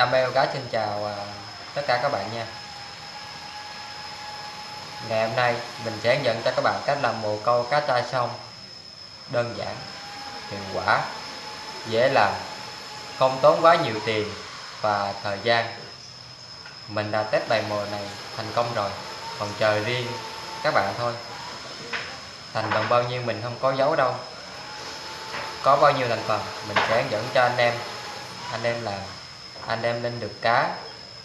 Đam mê cá xin chào à, tất cả các bạn nha. Ngày hôm nay mình sẽ hướng dẫn cho các bạn cách làm mồ câu cá tra sông Đơn giản, hiệu quả, dễ làm, không tốn quá nhiều tiền và thời gian. Mình đã test bài mồi này thành công rồi Còn chờ riêng các bạn thôi. Thành phần bao nhiêu mình không có giấu đâu. Có bao nhiêu thành phần mình sẽ hướng dẫn cho anh em. Anh em làm anh em lên được cá.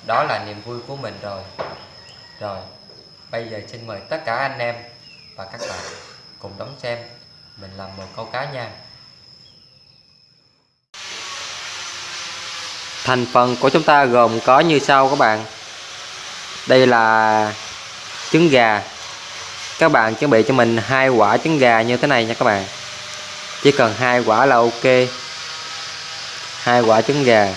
Đó là niềm vui của mình rồi. Rồi, bây giờ xin mời tất cả anh em và các bạn cùng đón xem mình làm một câu cá nha. Thành phần của chúng ta gồm có như sau các bạn. Đây là trứng gà. Các bạn chuẩn bị cho mình hai quả trứng gà như thế này nha các bạn. Chỉ cần hai quả là ok. Hai quả trứng gà.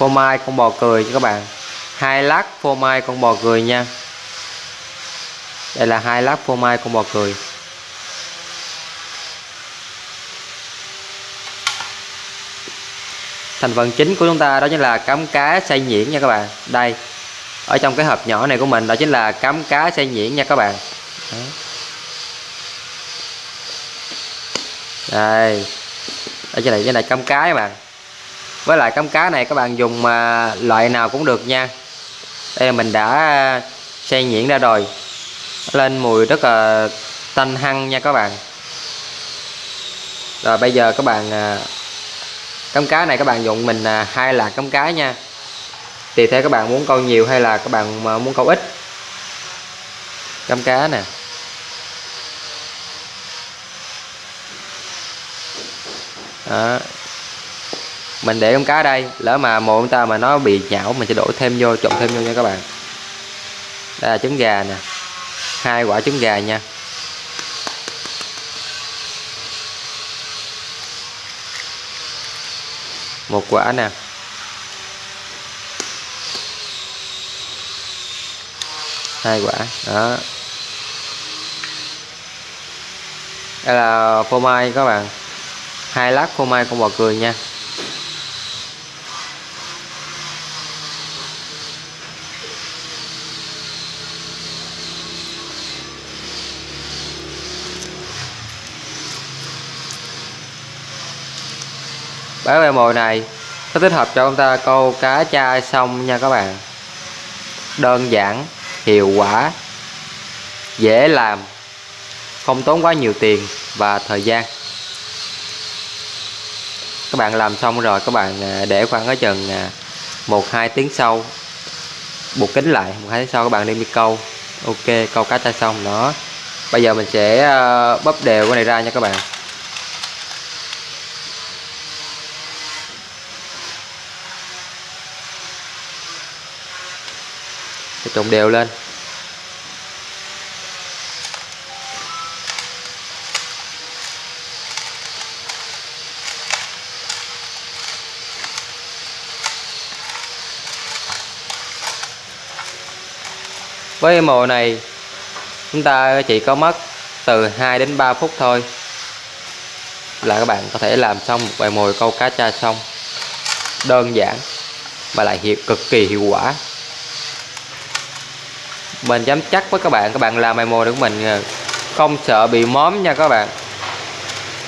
Phô mai con bò cười cho các bạn. Hai lát phô mai con bò cười nha. Đây là hai lát phô mai con bò cười. Thành phần chính của chúng ta đó chính là cắm cá xay nhuyễn nha các bạn. Đây, ở trong cái hộp nhỏ này của mình đó chính là cắm cá xay nhuyễn nha các bạn. Đây ở trên này cái này cắm cá các bạn với lại cắm cá này các bạn dùng à, loại nào cũng được nha. Đây là mình đã xay nhuyễn ra rồi. Lên mùi rất là tanh hăng nha các bạn. Rồi bây giờ các bạn à, cắm cá này các bạn dùng mình à, hai lạc cắm cá nha. Tùy theo các bạn muốn câu nhiều hay là các bạn muốn câu ít. Cắm cá nè. Đó mình để con cá đây, lỡ mà mồi chúng ta mà nó bị nhão mình sẽ đổ thêm vô, trộn thêm vô nha các bạn. Đây là trứng gà nè, hai quả trứng gà nha. Một quả nè. Hai quả, đó. Đây là phô mai các bạn. Hai lát phô mai con bò cười nha. Bán ve mồi này nó thích hợp cho chúng ta câu cá cha xong nha các bạn. Đơn giản hiệu quả dễ làm không tốn quá nhiều tiền và thời gian. Các bạn làm xong rồi các bạn à, để khoảng ở chừng à, một hai tiếng sau buộc kính lại một hai tiếng sau các bạn đem đi câu. Ok câu cá cha xong đó. Bây giờ mình sẽ à, bóp đều cái này ra nha các bạn. Để trộn đều lên. Với mồi này, chúng ta chỉ có mất từ 2 đến 3 phút thôi là các bạn có thể làm xong một bài mồi câu cá cha xong. Đơn giản và lại hiệu cực kỳ hiệu quả mình dám chắc với các bạn các bạn làm bài mồi của mình ờ, không sợ bị móm nha các bạn.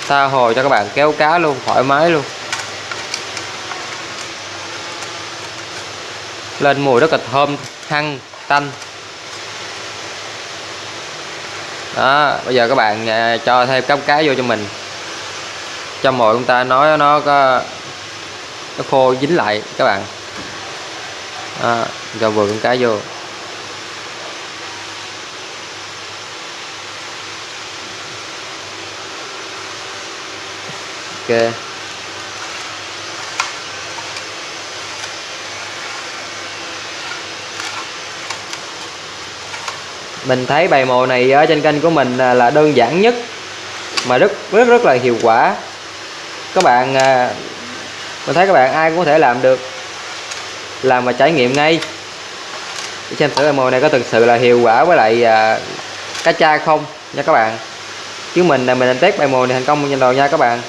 Tha hồ cho các bạn kéo cá luôn thoải mái luôn. Lên mùi rất là thơm hăng tanh. Đó bây giờ các bạn ờ, cho thêm cắm cá vô cho mình. Cho mồi chúng ta nói nó có nó khô dính lại các bạn. Đó, cho vừa con cá vô. Ok. Mình thấy bài mồi này ở trên kênh của mình là đơn giản nhất mà rất rất rất là hiệu quả. Các bạn à, mình thấy các bạn ai cũng có thể làm được làm và trải nghiệm ngay. Để xem thử bài mồi này có thực sự là hiệu quả với lại à, cá cha không nha các bạn? Chứ mình là mình test bài mồi này thành công trên đầu nha các bạn?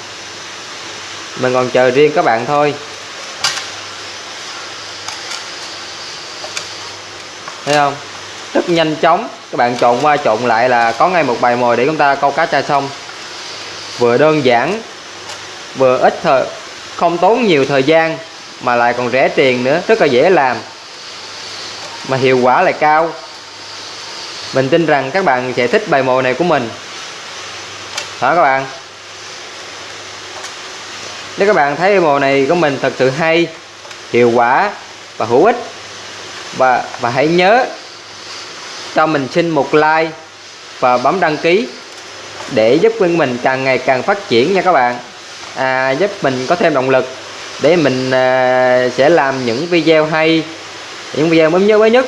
Mình còn chờ riêng các bạn thôi. Thấy không? Rất nhanh chóng. Các bạn trộn qua trộn lại là có ngay một bài mồi để chúng ta câu cá tra xong vừa đơn giản, vừa ít thời, không tốn nhiều thời gian, mà lại còn rẻ tiền nữa. Rất là dễ làm, mà hiệu quả lại cao. Mình tin rằng các bạn sẽ thích bài mồi này của mình. Hả các bạn? Nếu các bạn thấy màu này của mình thật sự hay hiệu quả và hữu ích và và hãy nhớ cho mình xin một like và bấm đăng ký để giúp kênh mình càng ngày càng phát triển nha các bạn. À, giúp mình có thêm động lực để mình à, sẽ làm những video hay những video mới nhớ mới nhất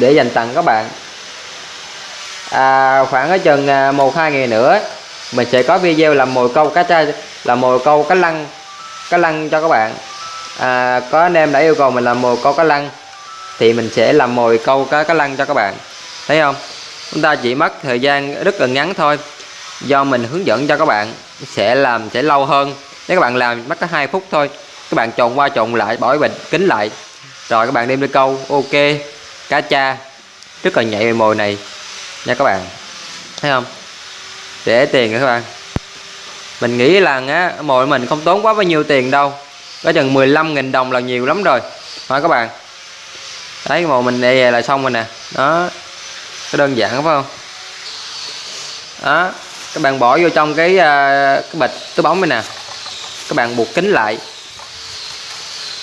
để dành tặng các bạn. À, khoảng ở chừng à, một hai ngày nữa mình sẽ có video làm mồi câu cá tra là mồi câu cá lăng cá lăng cho các bạn. À, có anh em đã yêu cầu mình làm mồi câu cá lăng thì mình sẽ làm mồi câu cá cá lăng cho các bạn. Thấy không? Chúng ta chỉ mất thời gian rất là ngắn thôi. Do mình hướng dẫn cho các bạn sẽ làm sẽ lâu hơn. Nếu các bạn làm mất có hai phút thôi các bạn trộn qua trộn lại bỏ bình kính lại. Rồi các bạn đem đi câu. Ok cá cha. Rất là nhạy về mồi này nha các bạn. Thấy không? Để tiền các bạn mình nghĩ là á mồi mình không tốn quá bao nhiêu tiền đâu. Có chừng 15.000 đồng là nhiều lắm rồi. Hả các bạn? Đấy mồi mình đây là xong rồi nè. Đó. Cái đơn giản phải không? Đó. Các bạn bỏ vô trong cái à, cái bịch, cái bóng này nè. Các bạn buộc kính lại.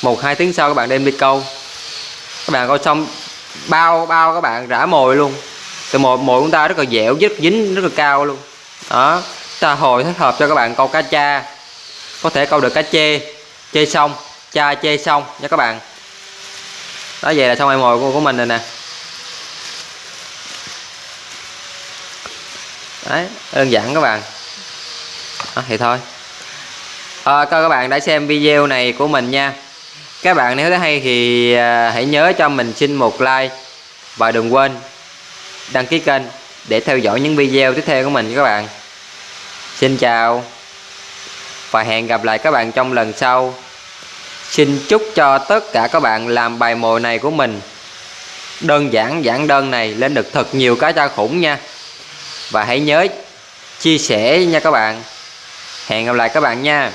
Một, hai tiếng sau các bạn đem đi câu. Các bạn câu xong, bao bao các bạn rã mồi luôn. Từ mồi mồi chúng ta rất là dẻo rất dính, rất là cao luôn. Đó ta hồi thích hợp cho các bạn câu cá cha. Có thể câu được cá chê chê xong cha chê xong nha các bạn. Đó vậy là xong em mồi của, của mình rồi nè. Đấy đơn giản các bạn. Đó, thì thôi. À, các bạn đã xem video này của mình nha. Các bạn nếu thấy hay thì à, hãy nhớ cho mình xin một like và đừng quên đăng ký kênh để theo dõi những video tiếp theo của mình các bạn xin chào và hẹn gặp lại các bạn trong lần sau. Xin chúc cho tất cả các bạn làm bài mồi này của mình. Đơn giản giản đơn này lên được thật nhiều cá tra khủng nha. Và hãy nhớ chia sẻ nha các bạn. Hẹn gặp lại các bạn nha.